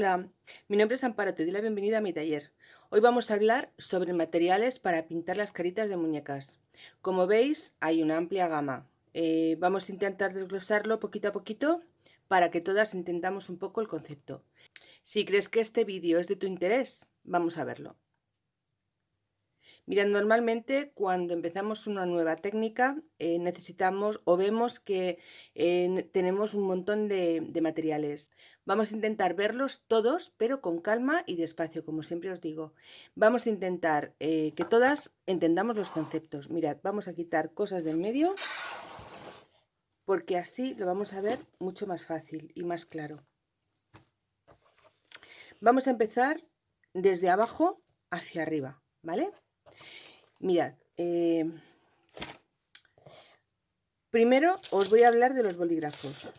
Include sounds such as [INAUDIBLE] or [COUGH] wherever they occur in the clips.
Hola, mi nombre es Amparo, te doy la bienvenida a mi taller. Hoy vamos a hablar sobre materiales para pintar las caritas de muñecas. Como veis, hay una amplia gama. Eh, vamos a intentar desglosarlo poquito a poquito para que todas entendamos un poco el concepto. Si crees que este vídeo es de tu interés, vamos a verlo. Mirad, normalmente cuando empezamos una nueva técnica eh, necesitamos o vemos que eh, tenemos un montón de, materiales. Vamos a intentar verlos todos, pero con calma y despacio, como siempre os digo. Vamos a intentar eh, que todas entendamos los conceptos. Mirad, vamos a quitar cosas del medio porque así lo vamos a ver mucho más fácil y más claro. Vamos a empezar desde abajo hacia arriba, ¿vale? Mirad, eh, primero os voy a hablar de los bolígrafos.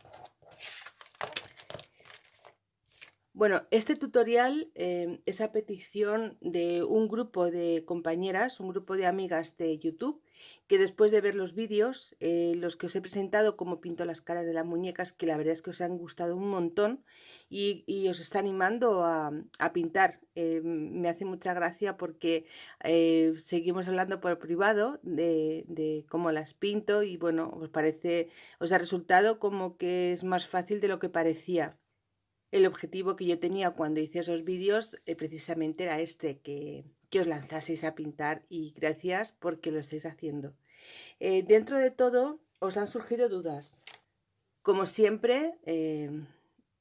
Bueno, este tutorial eh, es a petición de un grupo de compañeras, un grupo de amigas de YouTube, que después de ver los vídeos, eh, los que os he presentado como pinto las caras de las muñecas, que la verdad es que os han gustado un montón y, os está animando a, pintar. Eh, me hace mucha gracia porque seguimos hablando por privado de, de, cómo las pinto y bueno, os parece, os ha resultado como que es más fácil de lo que parecía el objetivo que yo tenía cuando hice esos vídeos eh, precisamente era este, que, os lanzaseis a pintar y gracias porque lo estáis haciendo. Eh, dentro de todo os han surgido dudas. Como siempre, eh,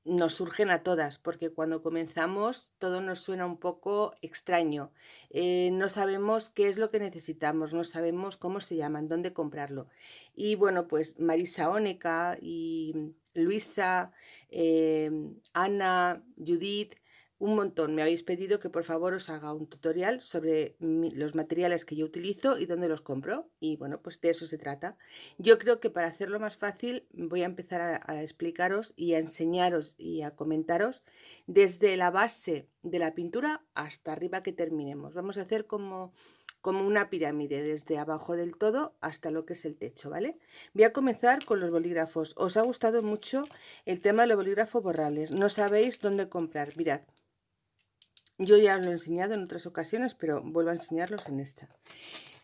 nos surgen a todas, porque cuando comenzamos todo nos suena un poco extraño. no sabemos qué es lo que necesitamos, no sabemos cómo se llaman, dónde comprarlo. Y bueno, pues Marisa Óneca y Luisa, Ana, Judith, un montón. Me habéis pedido que por favor os haga un tutorial sobre los materiales que yo utilizo y dónde los compro. Y bueno, pues de eso se trata. Yo creo que para hacerlo más fácil voy a empezar a explicaros y a enseñaros y a comentaros desde la base de la pintura hasta arriba que terminemos. Vamos a hacer como como una pirámide desde abajo del todo hasta lo que es el techo, ¿vale? Voy a comenzar con los bolígrafos. Os ha gustado mucho el tema de los bolígrafos borrables. No sabéis dónde comprar. Mirad, yo ya os lo he enseñado en otras ocasiones, pero vuelvo a enseñarlos en esta.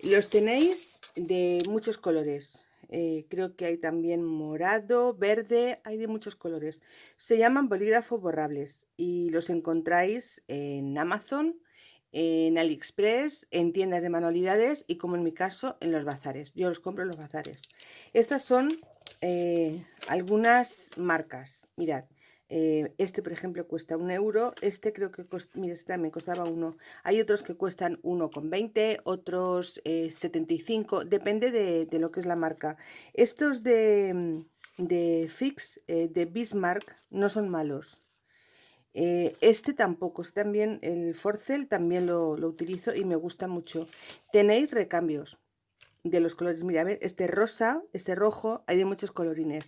Los tenéis de muchos colores. Eh, creo que hay también morado, verde, hay de muchos colores. Se llaman bolígrafos borrables y los encontráis en Amazon en AliExpress, en tiendas de manualidades y como en mi caso en los bazares. Yo los compro en los bazares. Estas son eh, algunas marcas. Mirad, eh, este por ejemplo cuesta un euro, este creo que este también costaba uno. Hay otros que cuestan 1,20, otros 75, eh, depende de, lo que es la marca. Estos de, de Fix, de Bismarck, no son malos. Eh, este tampoco, este también, el Forcel también lo, utilizo y me gusta mucho. Tenéis recambios de los colores, mira, este rosa, este rojo, hay de muchos colorines.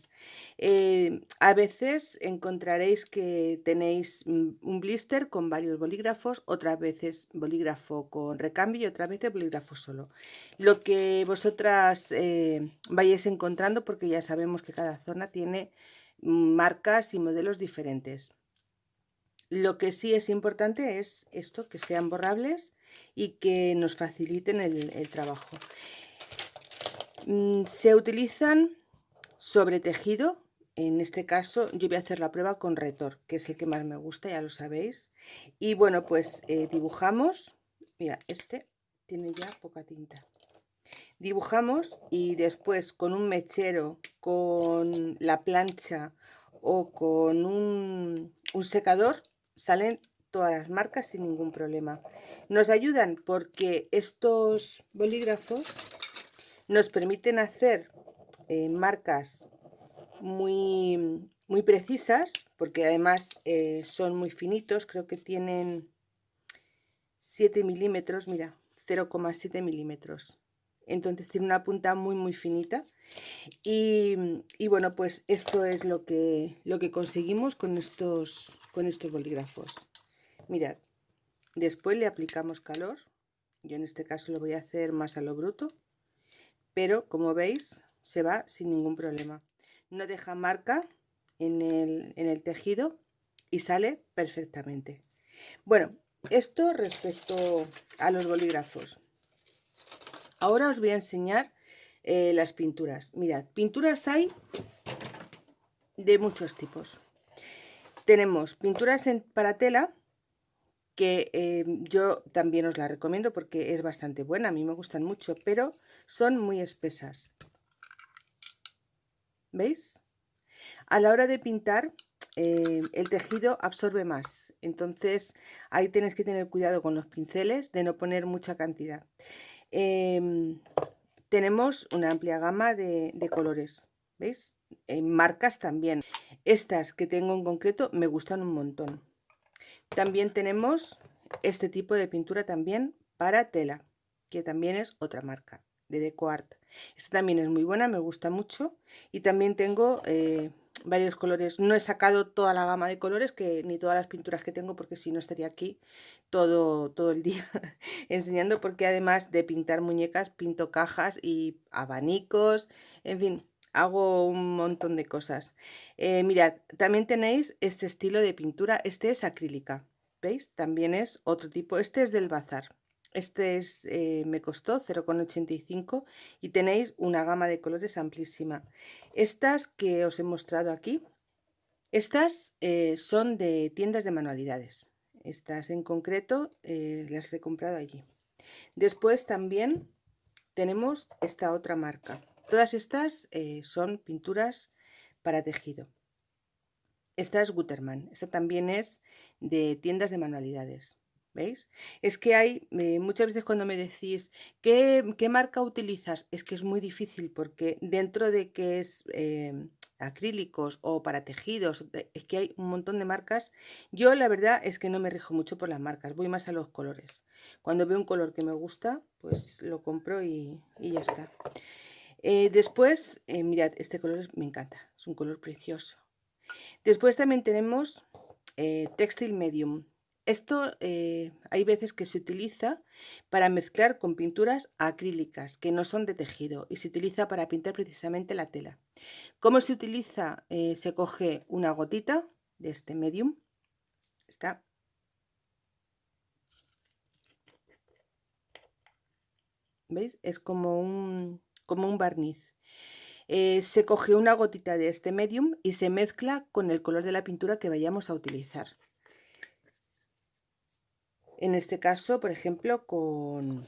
Eh, a veces encontraréis que tenéis mm, un blister con varios bolígrafos, otras veces bolígrafo con recambio y otras veces bolígrafo solo. Lo que vosotras eh, vayáis encontrando, porque ya sabemos que cada zona tiene marcas y modelos diferentes. Lo que sí es importante es esto, que sean borrables y que nos faciliten el, trabajo. Mm, se utilizan sobre tejido, en este caso yo voy a hacer la prueba con retor, que es el que más me gusta, ya lo sabéis. Y bueno, pues eh, dibujamos, mira, este tiene ya poca tinta. Dibujamos y después con un mechero, con la plancha o con un secador salen todas las marcas sin ningún problema. Nos ayudan porque estos bolígrafos nos permiten hacer eh, marcas muy, muy precisas, porque además eh, son muy finitos, creo que tienen 7 milímetros, mira, 0,7 milímetros. Entonces tiene una punta muy muy finita y, y, bueno pues esto es lo que, lo que conseguimos con estos con estos bolígrafos. Mirad, después le aplicamos calor. Yo en este caso lo voy a hacer más a lo bruto. Pero como veis, se va sin ningún problema. No deja marca en el, en el tejido y sale perfectamente. Bueno, esto respecto a los bolígrafos. Ahora os voy a enseñar eh, las pinturas. Mirad, pinturas hay de muchos tipos. Tenemos pinturas en, para tela, que eh, yo también os la recomiendo porque es bastante buena, a mí me gustan mucho, pero son muy espesas. ¿Veis? A la hora de pintar, eh, el tejido absorbe más, entonces ahí tenéis que tener cuidado con los pinceles de no poner mucha cantidad. Em, tenemos una amplia gama de, de colores, ¿veis? En marcas también. Estas que tengo en concreto me gustan un montón. También tenemos este tipo de pintura también para tela, que también es otra marca, de DecoArt. Esta también es muy buena, me gusta mucho. Y también tengo eh, varios colores. No he sacado toda la gama de colores, que ni todas las pinturas que tengo, porque si no estaría aquí todo, todo el día [LAUGHS] enseñando, porque además de pintar muñecas, pinto cajas y abanicos, en fin, hago un montón de cosas. Eh, mirad, también tenéis este estilo de pintura, este es acrílica, ¿veis? También es otro tipo, este es del bazar. Este es, eh, me costó 0,85 y tenéis una gama de colores amplísima. Estas que os he mostrado aquí, estas eh, son de tiendas de manualidades. Estas en concreto las he comprado allí. Después también tenemos esta otra marca. Todas estas eh, son pinturas para tejido. Esta es Gutermann, esta también es de tiendas de manualidades. ¿Veis? Es que hay, eh, muchas veces cuando me decís, ¿qué, marca utilizas? Es que es muy difícil porque dentro de que es eh, acrílicos o para tejidos, es que hay un montón de marcas. Yo la verdad es que no me rijo mucho por las marcas, voy más a los colores. Cuando veo un color que me gusta, pues lo compro y, y ya está. Eh, después, eh, mirad, este color me encanta, es un color precioso. Después también tenemos eh, Textile Medium. Esto hay veces que se utiliza para mezclar con pinturas acrílicas que no son de tejido y se utiliza para pintar precisamente la tela. ¿Cómo se utiliza? se coge una gotita de este medium, está ¿Veis? Es como un, como un barniz. Eh, se coge una gotita de este medium y se mezcla con el color de la pintura que vayamos a utilizar. En este caso, por ejemplo, con,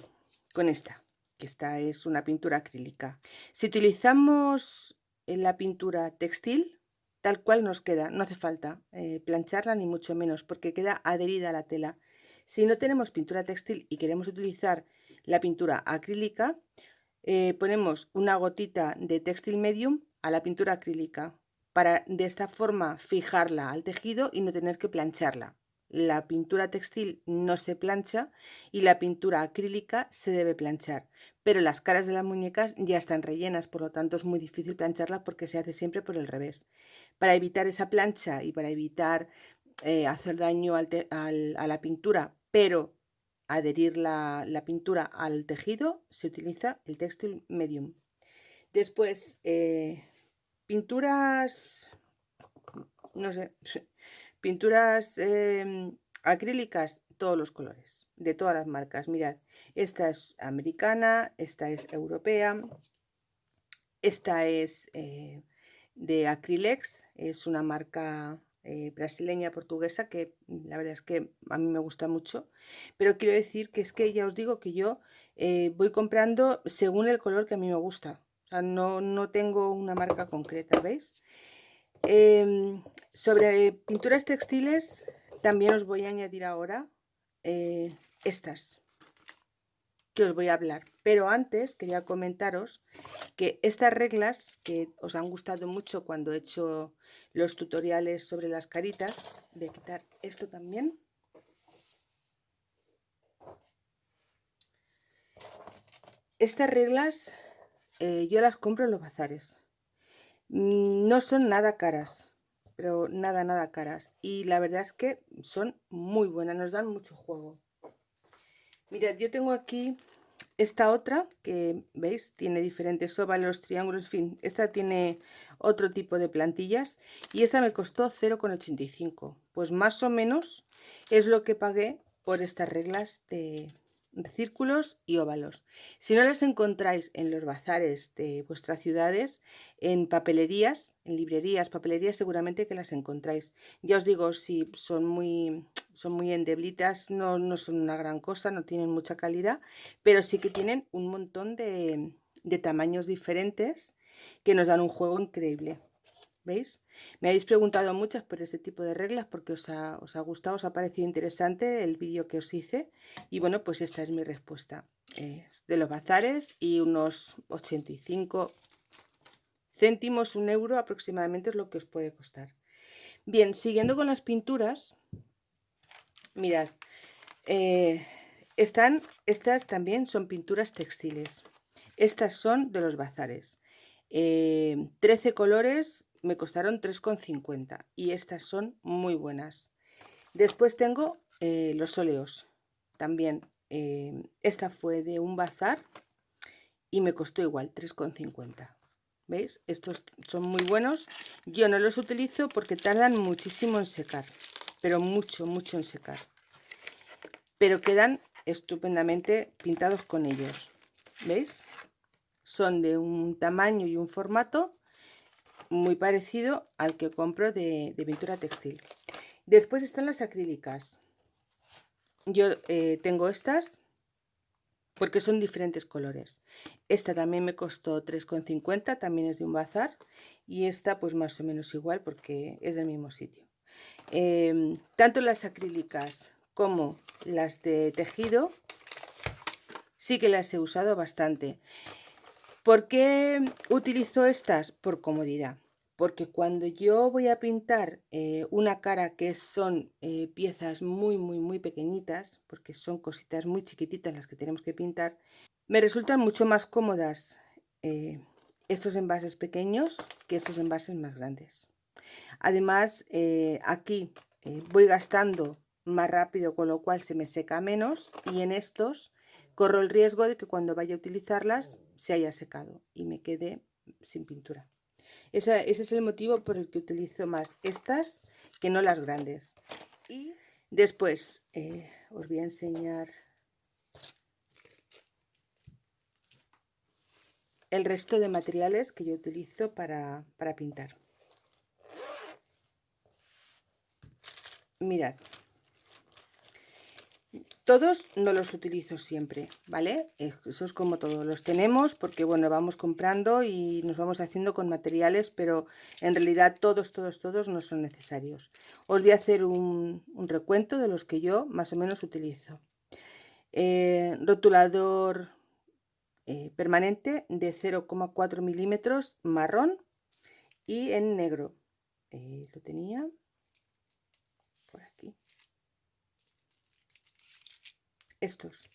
esta, que esta es una pintura acrílica. Si utilizamos la pintura textil, tal cual nos queda, no hace falta eh, plancharla ni mucho menos, porque queda adherida a la tela. Si no tenemos pintura textil y queremos utilizar la pintura acrílica, eh, ponemos una gotita de textil medium a la pintura acrílica para de esta forma fijarla al tejido y no tener que plancharla. La pintura textil no se plancha y la pintura acrílica se debe planchar, pero las caras de las muñecas ya están rellenas, por lo tanto es muy difícil plancharla porque se hace siempre por el revés. Para evitar esa plancha y para evitar eh, hacer daño a la pintura, pero adherir la, pintura al tejido se utiliza el textil medium. Después, eh, pinturas, no sé, [LAUGHS] pinturas em, acrílicas, todos los colores, de todas las marcas. Mirad, esta es americana, esta es europea, esta es eh, de Acrylex, es una marca eh, brasileña portuguesa que mm, la verdad es que a mí me gusta mucho. Pero quiero decir que es que ya os digo que yo eh, voy comprando según el color que a mí me gusta. No, no tengo una marca concreta veis em, sobre pinturas textiles también os voy a añadir ahora eh, estas que os voy a hablar. Pero antes quería comentaros que estas reglas que os han gustado mucho cuando he hecho los tutoriales sobre las caritas, voy a quitar esto también. Estas reglas eh, yo las compro en los bazares. Mm, no son nada caras, pero nada, nada caras. Y la verdad es que son muy buenas, nos dan mucho juego. Mirad, yo tengo aquí esta otra, que veis, tiene diferentes óvalos, triángulos, en fin, esta tiene otro tipo de plantillas y esta me costó 0,85. Pues más o menos es lo que pagué por estas reglas de, círculos y óvalos. Si no las encontráis en los bazares de vuestras ciudades, en papelerías, en librerías, papelerías, seguramente que las encontráis. Ya os digo, si son muy, son muy endeblitas, no, no son una gran cosa, no tienen mucha calidad, pero sí que tienen un montón de, de tamaños diferentes que nos dan un juego increíble. ¿Veis? Me habéis preguntado muchas por este tipo de reglas porque os ha, os ha gustado, os ha parecido interesante el vídeo que os hice. Y bueno, pues esta es mi respuesta. Es de los bazares y unos 85 céntimos, un euro aproximadamente es lo que os puede costar. Bien, siguiendo con las pinturas, mirad, eh, están, estas también son pinturas textiles. Estas son de los bazares. 13 eh, colores me costaron 3,50 y estas son muy buenas. Después tengo eh, los óleos. También eh, esta fue de un bazar y me costó igual 3,50. ¿Veis? Estos son muy buenos. Yo no los utilizo porque tardan muchísimo en secar. Pero mucho, mucho en secar. Pero quedan estupendamente pintados con ellos. ¿Veis? Son de un tamaño y un formato muy parecido al que compro de, pintura textil. Después están las acrílicas. Yo eh, tengo estas porque son diferentes colores. Esta también me costó 3,50, también es de un bazar. Y esta pues más o menos igual porque es del mismo sitio. Em, tanto las acrílicas como las de tejido sí que las he usado bastante. ¿Por qué utilizo estas? Por comodidad. Porque cuando yo voy a pintar eh, una cara que son eh, piezas muy, muy, muy pequeñitas, porque son cositas muy chiquititas las que tenemos que pintar, me resultan mucho más cómodas eh, estos envases pequeños que estos envases más grandes. Además, aquí voy gastando más rápido, con lo cual se me seca menos, y en estos corro el riesgo de que cuando vaya a utilizarlas se haya secado y me quede sin pintura. ese es el motivo por el que utilizo más estas que no las grandes. Y después eh, os voy a enseñar el resto de materiales que yo utilizo para, para pintar. Mirad, todos no los utilizo siempre, ¿vale? Eso es como todo. Los tenemos porque, bueno, vamos comprando y nos vamos haciendo con materiales, pero en realidad todos, todos, todos no son necesarios. Os voy a hacer un, recuento de los que yo más o menos utilizo. Eh, rotulador eh, permanente de 0,4 milímetros marrón y en negro. Eh, lo tenía estos.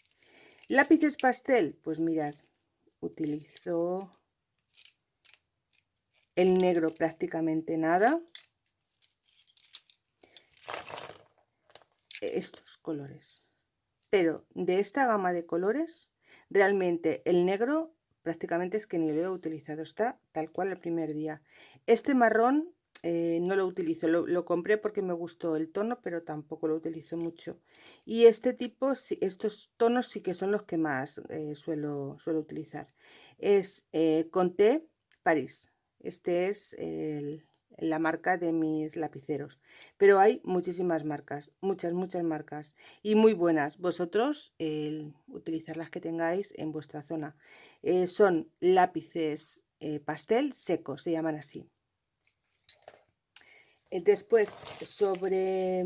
Lápices pastel, pues mirad, utilizo el negro prácticamente nada. Estos colores. Pero de esta gama de colores, realmente el negro prácticamente es que ni lo he utilizado. Está tal cual el primer día. Este marrón eh, no lo utilizo, lo, compré porque me gustó el tono, pero tampoco lo utilizo mucho. Y este tipo, estos tonos sí que son los que más eh, suelo, suelo utilizar. Es eh, Conté París. Este es la marca de mis lapiceros. Pero hay muchísimas marcas, muchas, muchas marcas. Y muy buenas. Vosotros, utilizar las que tengáis en vuestra zona. son lápices pastel secos, se llaman así. Eh, después, sobre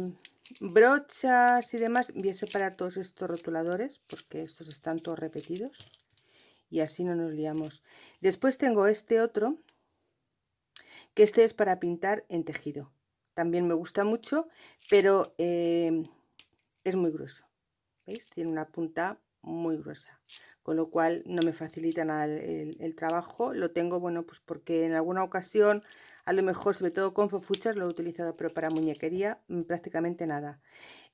brochas y demás, voy a separar todos estos rotuladores porque estos están todos repetidos y así no nos liamos. Después tengo este otro, que este es para pintar en tejido. También me gusta mucho, pero eh, es muy grueso. ¿Veis? Tiene una punta muy gruesa, con lo cual no me facilita nada el, el trabajo. Lo tengo, bueno, pues porque en alguna ocasión a lo mejor, sobre todo con fofuchas, lo he utilizado, pero para muñequería mm, prácticamente nada.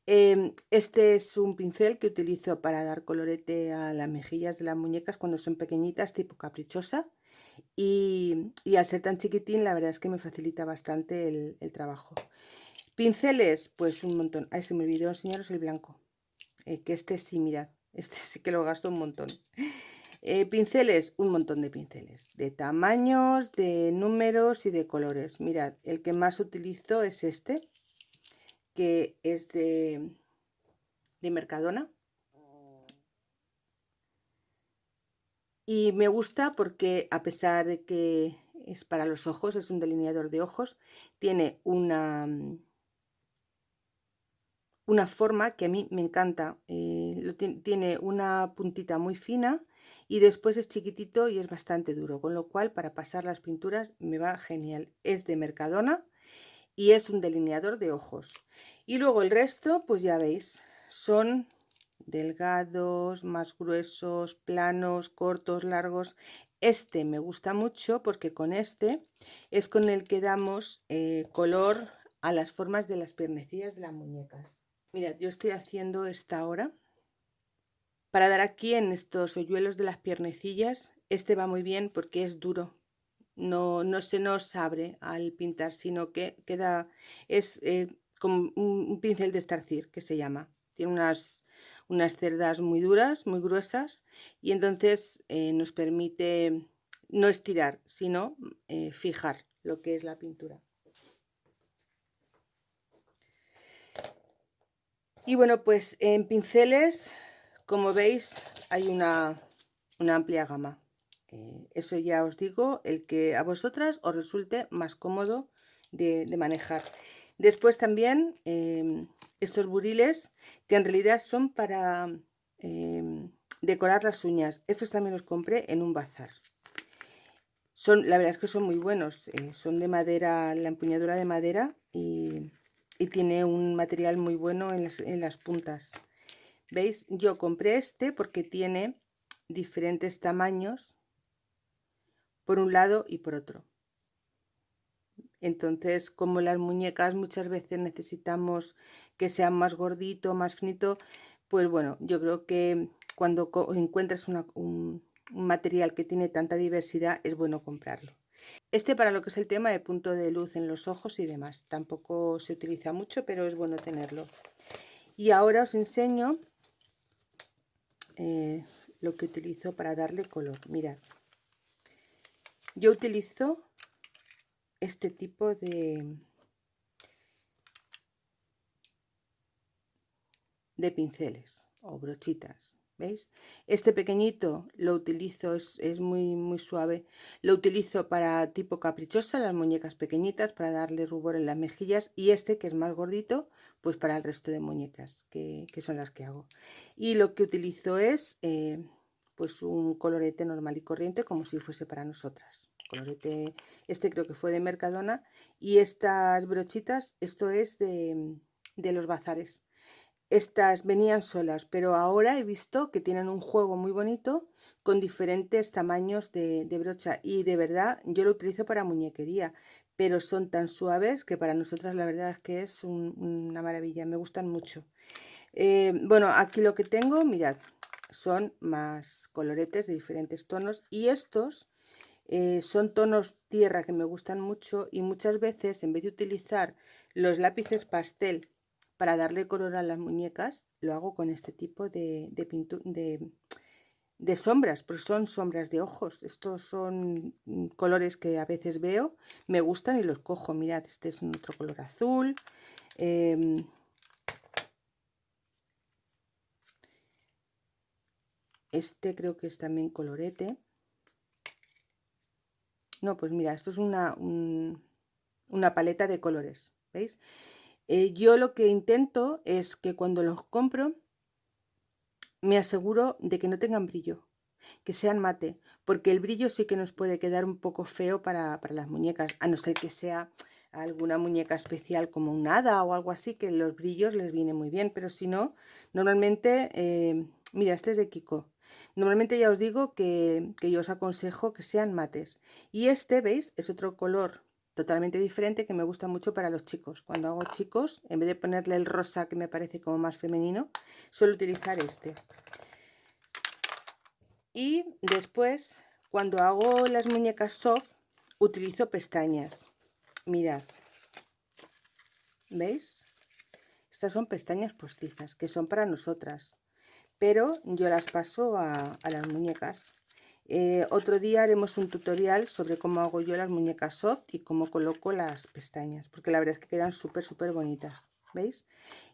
Em, este es un pincel que utilizo para dar colorete a las mejillas de las muñecas cuando son pequeñitas, tipo caprichosa. Y, al ser tan chiquitín, la verdad es que me facilita bastante el, trabajo. Pinceles, pues un montón. Ahí se me olvidó enseñaros el blanco. Eh, que este sí, mirad. [LAUGHS] Este sí que lo gasto un montón. Eh, pinceles, un montón de pinceles. De tamaños, de números y de colores. Mirad, el que más utilizo es este que es de, de Mercadona. Y me gusta porque a pesar de que es para los ojos, es un delineador de ojos, tiene una, una forma que a mí me encanta. Eh, tiene una puntita muy fina y después es chiquitito y es bastante duro, con lo cual para pasar las pinturas me va genial. Es de Mercadona y es un delineador de ojos. Y luego el resto, pues ya veis, son delgados, más gruesos, planos, cortos, largos. Este me gusta mucho porque con este es con el que damos eh, color a las formas de las piernecillas de las muñecas. Mirad, yo estoy haciendo esta ahora. Para dar aquí en estos hoyuelos de las piernecillas, este va muy bien porque es duro no, no se nos abre al pintar, sino que queda, es eh, como un, pincel de estarcir que se llama. Tiene unas, unas cerdas muy duras, muy gruesas y entonces eh, nos permite no estirar, sino eh, fijar lo que es la pintura. Y bueno, pues en pinceles, como veis, hay una, una amplia gama. Eh, eso ya os digo, el que a vosotras os resulte más cómodo de, manejar. Después también em, estos buriles que en realidad son para em, decorar las uñas. Estos también los compré en un bazar. Son, la verdad es que son muy buenos. Eh, son de madera, la empuñadura de madera y, tiene un material muy bueno en las, en las puntas. ¿Veis? Yo compré este porque tiene diferentes tamaños por un lado y por otro. Entonces, como las muñecas muchas veces necesitamos que sean más gordito, más finito, pues bueno, yo creo que cuando encuentras un, material que tiene tanta diversidad, es bueno comprarlo. Este para lo que es el tema de punto de luz en los ojos y demás. Tampoco se utiliza mucho, pero es bueno tenerlo. Y ahora os enseño eh, lo que utilizo para darle color. Mirad. Yo utilizo este tipo de, de pinceles o brochitas. ¿Veis? Este pequeñito lo utilizo, es, muy, muy suave. Lo utilizo para tipo caprichosa, las muñecas pequeñitas, para darle rubor en las mejillas. Y este, que es más gordito, pues para el resto de muñecas, que, son las que hago. Y lo que utilizo es eh, pues un colorete normal y corriente como si fuese para nosotras. Colorete, este creo que fue de Mercadona. Y estas brochitas, esto es de, los bazares. Estas venían solas, pero ahora he visto que tienen un juego muy bonito con diferentes tamaños de, brocha. Y de verdad, yo lo utilizo para muñequería, pero son tan suaves que para nosotras la verdad es que es una maravilla, me gustan mucho. Eh, bueno, aquí lo que tengo, mirad, son más coloretes de diferentes tonos y estos eh, son tonos tierra que me gustan mucho y muchas veces en vez de utilizar los lápices pastel para darle color a las muñecas, lo hago con este tipo de, de, de, sombras, pero son sombras de ojos. Estos son mm, colores que a veces veo, me gustan y los cojo. Mirad, este es otro color azul. Em, Este creo que es también colorete. No, pues mira, esto es una, una paleta de colores, ¿veis? Eh, yo lo que intento es que cuando los compro me aseguro de que no tengan brillo, que sean mate, porque el brillo sí que nos puede quedar un poco feo para, las muñecas, a no ser que sea alguna muñeca especial como un hada o algo así, que los brillos les viene muy bien, pero si no, normalmente, eh, mira, este es de Kiko, Normalmente ya os digo que, yo os aconsejo que sean mates. Y este, ¿veis? Es otro color totalmente diferente que me gusta mucho para los chicos. Cuando hago chicos, en vez de ponerle el rosa que me parece como más femenino, suelo utilizar este. Y después, cuando hago las muñecas soft, utilizo pestañas. Mirad. ¿Veis? Estas son pestañas postizas, que son para nosotras. Pero yo las paso a, las muñecas. Eh, otro día haremos un tutorial sobre cómo hago yo las muñecas soft y cómo coloco las pestañas. Porque la verdad es que quedan súper, súper bonitas. ¿Veis?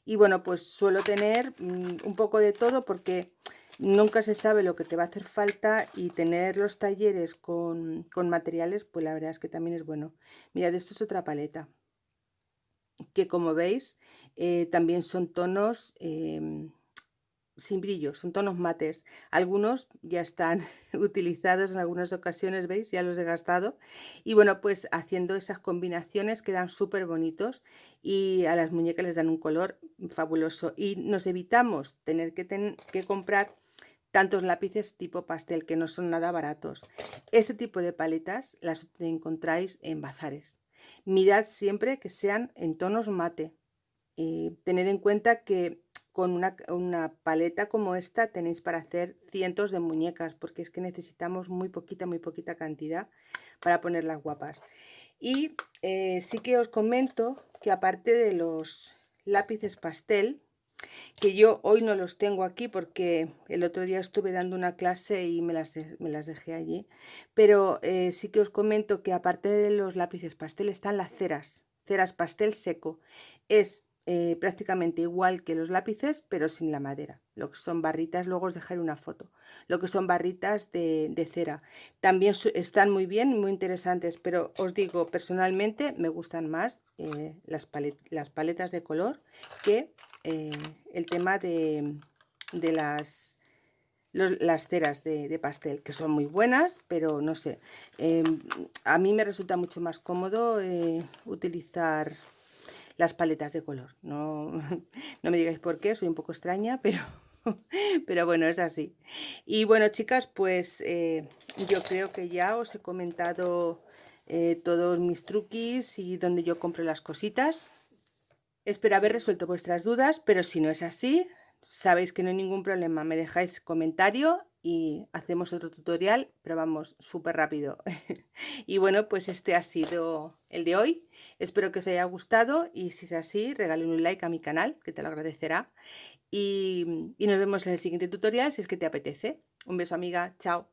Y bueno, pues suelo tener mm, un poco de todo porque nunca se sabe lo que te va a hacer falta y tener los talleres con, materiales, pues la verdad es que también es bueno. Mirad, esto es otra paleta, que como veis, eh, también son tonos em, sin brillo, son tonos mates. Algunos ya están [LAUGHS] utilizados en algunas ocasiones, ¿veis? Ya los he gastado. Y bueno, pues haciendo esas combinaciones quedan súper bonitos y a las muñecas les dan un color fabuloso. Y nos evitamos tener que, que comprar tantos lápices tipo pastel que no son nada baratos. Este tipo de paletas las encontráis en bazares. Mirad siempre que sean en tonos mate. y tener en cuenta que con una, una, paleta como esta tenéis para hacer cientos de muñecas porque es que necesitamos muy poquita, muy poquita cantidad para ponerlas guapas. Y eh, sí que os comento que aparte de los lápices pastel, que yo hoy no los tengo aquí porque el otro día estuve dando una clase y me las, me las dejé allí. Pero eh, sí que os comento que aparte de los lápices pastel están las ceras, ceras pastel seco. Es eh, prácticamente igual que los lápices, pero sin la madera. Lo que son barritas, luego os dejaré una foto. Lo que son barritas de, cera. También están muy bien, muy interesantes, pero os digo, personalmente me gustan más eh, las, paletas de color que eh, el tema de, las, las ceras de, pastel, que son muy buenas, pero no sé, em, a mí me resulta mucho más cómodo utilizar las paletas de color. No, [LAUGHS] no me digáis por qué, soy un poco extraña, [LAUGHS] pero... Pero bueno, es así. Y bueno, chicas, pues eh, yo creo que ya os he comentado todos mis truquis y donde yo compro las cositas. Espero haber resuelto vuestras dudas, pero si no es así, sabéis que no hay ningún problema. Me dejáis comentario y hacemos otro tutorial, pero vamos súper rápido. [LAUGHS] y bueno, pues este ha sido el de hoy. Espero que os haya gustado y si es así, regalen un like a mi canal, que te lo agradecerá. Y, y nos vemos en el siguiente tutorial si es que te apetece. Un beso amiga, chao.